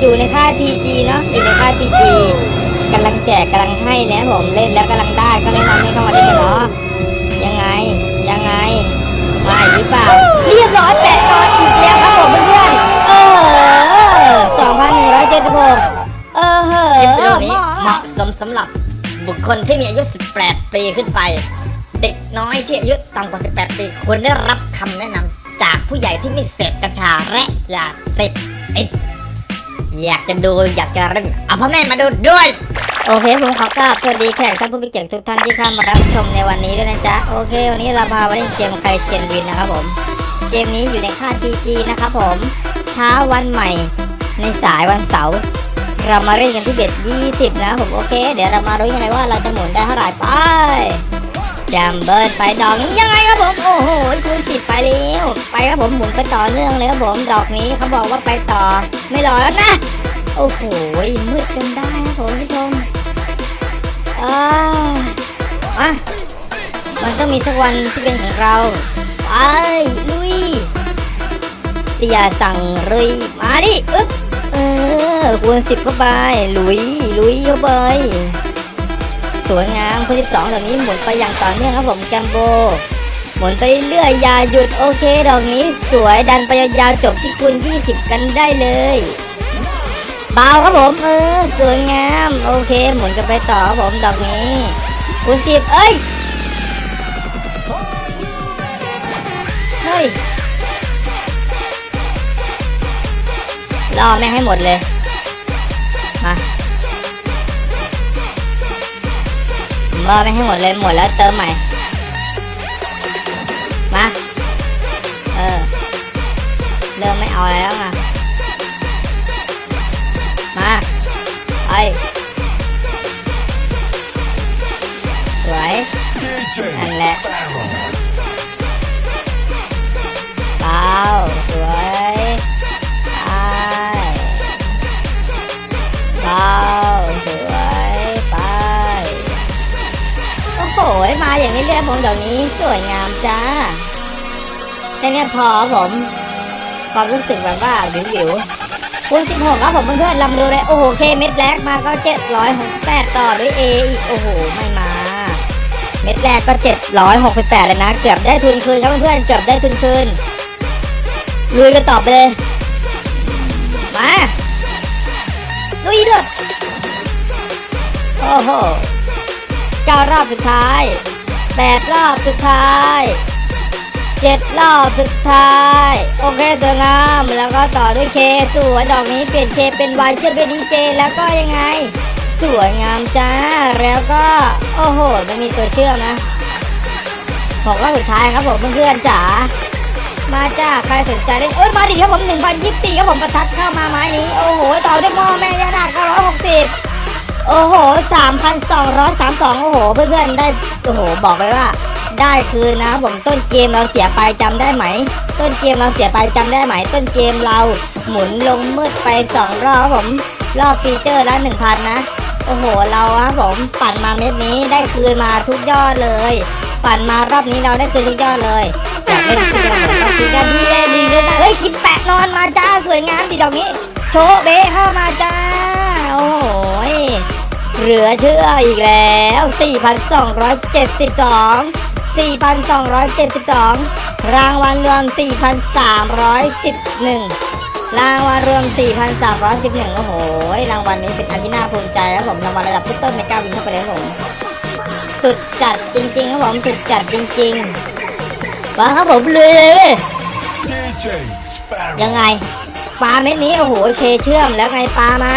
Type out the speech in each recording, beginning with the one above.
อยู่ในค่าย PG เนาะอยู่ในค่าย PG กำลังแจกกำลังให้นะผมเล่นแล้วกำลังได้ก็แนะนำให้เข้ามาเล่นกันเนาะยังไงยังไงมาหรือเปล่า เรียบร้อยแปะนอนอีกแล้วครับผมเพื่อนๆเออ2,176เออเหคลิปอวิดีโอนี้อเหมาะสมสำหรับบุคคลที่มีอายุ 18 ปีขึ้นไป เด็กน้อยที่อายุต่ำกว่า 18 ปีควรได้รับคำแนะนำจากผู้ใหญ่ที่ไม่เสพกัญชาและยาเสพติด อยากจะดูอยากจะเล่นเอาพ่อแม่มาดูด้วย โอเคผมขอกราบสวัสดีแขกท่านผู้มีเกียรติทุกท่านที่เข้ามารับชมในวันนี้ด้วยนะจ๊ะโอเค วันนี้เราพามาเล่นเกมใครเชียนวินนะครับผม เกมนี้อยู่ในค่าย PG นะครับผมเช้าวันใหม่ ในสายวันเสาร์เรามาเล่นกันที่เบ็ด20 นะผมโอเค เดี๋ยวเรามารู้ยังไงว่าเราจะหมุนได้เท่าไหร่ไป จำเบิร์ดไปดอกนี้ยังไงครับผมโอ้โหคูณสิบไปแล้วไปครับผมหมุนไปต่อเนื่องเลยครับผมดอกนี้เขาบอกว่าไปต่อ ไม่รอแล้วนะโอ้โหมืดจนได้ครับผมผู้ชมอ่าอะมันต้องมีสักวันที่เป็นของเราไปลุยเตียสั่งลุยมาดิอึ๊บเออคูณสิบเข้าไปลุยลุยเข้าไป สวยงามคูณสิบสองแบบนี้หมุนไปอย่างต่อเนื่องครับผมแกมโบ หมุนไปเรื่อยอย่าหยุดโอเคดอกนี้สวยดันไปยาวๆจบที่คูณ20 กันได้เลยเบาครับผมเออสวยงามโอเค หมุนกันไปต่อครับผมดอกนี้คูณสิบเอ้ยเฮ้ยรอแม่งให้หมดเลย มา บอแม่งให้หมดเลยหมดแล้วเติมใหม่ มา เออ เริ่มไม่เอาแล้วอะ มาไปสวยนั่นแหละ มาอย่างนี้เรื่อยผมเดี๋ยวนี้สวยงามจ้าแค่นี้พอผมความรู้สึกแบบว่าวิวๆคูณ16ครับผมเพื่อนๆลำดูเลยโอ้โหเคเม็ดแรกมาก็768ต่อด้วย A อีกโอ้โหไม่มา เม็ดแรกก็ 768เลยนะ เกือบได้ทุนคืนครับเพื่อนๆเกือบได้ทุนคืนลุยกันต่อไปเลยมาลุยเลยโอ้โห เก้ารอบสุดท้ายแปดรอบสุดท้ายเจ็ดรอบสุดท้าย โอเคสวยงามแล้วก็ต่อด้วยเคสวยดอกนี้เปลี่ยนเคเป็นวายเชื่อมเป็นดีเจแล้วก็ยังไง สวยงามจ้า แล้วก็ โอ้โหไม่มีตัวเชื่อมนะหกรอบสุดท้ายครับผมเพื่อนๆจ๋ามาจ้าใครสนใจเล่นเอ้ยมาดิครับผมหนึ่งพันยี่สิบปีครับผมประทัดเข้ามาไม้นี้ โอ้โห ต่อด้วยหม้อแม่ยานาดเก้าร้อยหกสิบ โอ้โหสามพันสองร้อยสามสองโอ้โห เพื่อนๆ ได้ โอ้โห บอกเลยว่า ได้คืนนะผมต้นเกมเราเสียไปจำได้ไหม ต้นเกมเราเสียไปจำได้ไหม ต้นเกมเราหมุนลงมืดไปสองรอบผม รอบฟีเจอร์ละหนึ่งพันนะ โอ้โห เราครับผมปั่นมาเม็ดนี้ได้คืนมาทุกยอดเลย ปั่นมารอบนี้เราได้คืนทุกยอดเลยอยากเล่นคืนผมก็คิดกันดีเลยดีเลยนะเอ้ยคิดแปะนอนมาจ้าสวยงามดีดอกนี้ โชว์เบะเข้ามาจ้า โอ้โห เหลือเชื่ออีกแล้ว 4,272 4,272 รางวัลรวม 4,311 รางวัลรวม 4,311 โอ้โห รางวัลนี้เป็นอันที่น่าภูมิใจแล้วผม รางวัลระดับซุปเปอร์เมกาวินเข้าไปเลยครับผม สุดจัดจริงๆครับผม สุดจัดจริงๆมาครับผมเลย DJ Sparrow. ยังไงปลาเม็ดนี้โอ้โหเคเชื่อมแล้วไงปลามา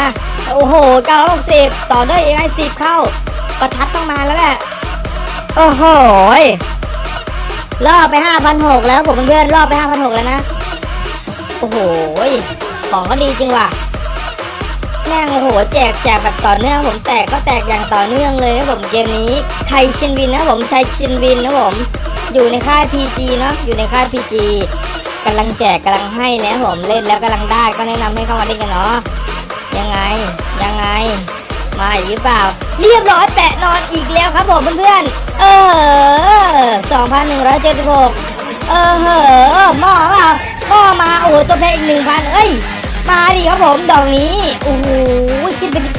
โอ้โห960 ต่อด้วยยังไง10 เข้า ประทัดต้องมาแล้วแหละ โอ้โหล่อไป 5,600 แล้วผมเพื่อนล่อไป 5,600 แล้วนะ โอ้โห ของก็ดีจริงว่ะแม่งโอ้โหแจกแจกแบบต่อเนื่องผมแตกก็แตกอย่างต่อเนื่องเลยครับผมเกมนี้ไทยชินวินนะผมชัยชินวินนะผมอยู่ในค่าย PG เนาะอยู่ในค่าย PG กำลังแจกกำลังให้นะผมเล่นแล้วกำลังได้ก็แนะนำให้เข้ามาเล่นกันเนาะ ยังไง ยังไง มาอีกหรือเปล่า เรียบร้อยแปะนอนอีกแล้วครับผมเพื่อนๆ เออ2,176เออเหอหม้อเปล่าหม้อมา โอ้โห ตัวเพลงหนึ่งพันเอ้ย มาดิครับผม ดอกนี้ โอ้โห ขึ้นไปที่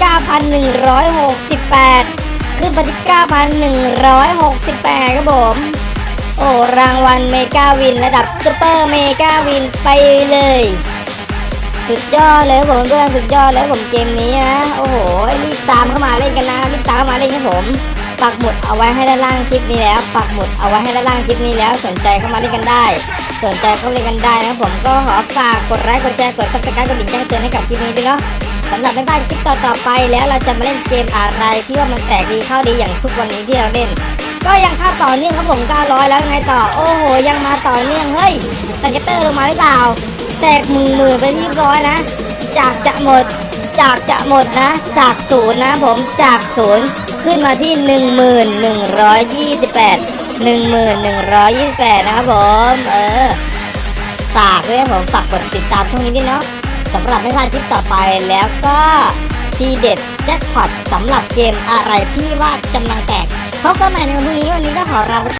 9,168ขึ้นไปที่9,168ครับผม โอ้ รางวัล mega win ระดับ super mega win ไปเลย สุดยอดเลยครับผมเพื่อนสุดยอดเลยผมเกมนี้นะโอ้โหรีบตามเข้ามาเล่นกันนะรีบตามเข้ามาเล่นครับผมปักหมุดเอาไว้ให้ด้านล่างคลิปนี้แล้วปักหมุดเอาไว้ให้ด้านล่างคลิปนี้แล้ว สนใจเข้ามาเล่นกันได้ สนใจเข้ามาเล่นกันได้นะครับผมก็ขอฝากกดไลค์กดแชร์กด subscribe กดกระดิ่งแจ้งเตือนให้กับคลิปนี้ด้วยเนาะสำหรับไม่พลาดคลิปต่อๆไปแล้วเราจะมาเล่นเกมอะไรที่ว่ามันแตกดีเข้าดีอย่างทุกวันนี้ที่เราเล่น ก็ยังค่าต่อเนื่องครับผม900แล้วไงต่อโอ้โหยังมาต่อเนื่องเฮ้ยสเก็ตเตอร์ลงมาหรือเปล่า ตกหมื่นหมื่นไปที่ร้อยนะ จากจะหมด จากจะหมดนะ จากศูนย์นะผมจากศูนย์ขึ้นมาที่หนึ่งหมื่นหนึ่งร้อยยี่สิบแปดหนึ่งหมื่นหนึ่งร้อยยี่สิบแปดนะครับผม เออฝากด้วยผมฝากกดติดตามช่องนี้ด้วยเนาะสำหรับไม่พลาดคลิปต่อไปแล้วก็ทีเด็ดแจ็คพอตสำหรับเกมอะไรที่ว่ากำลังแตกพบกันใหม่ในวันพรุ่งนี้วันนี้ก็ขอลาไป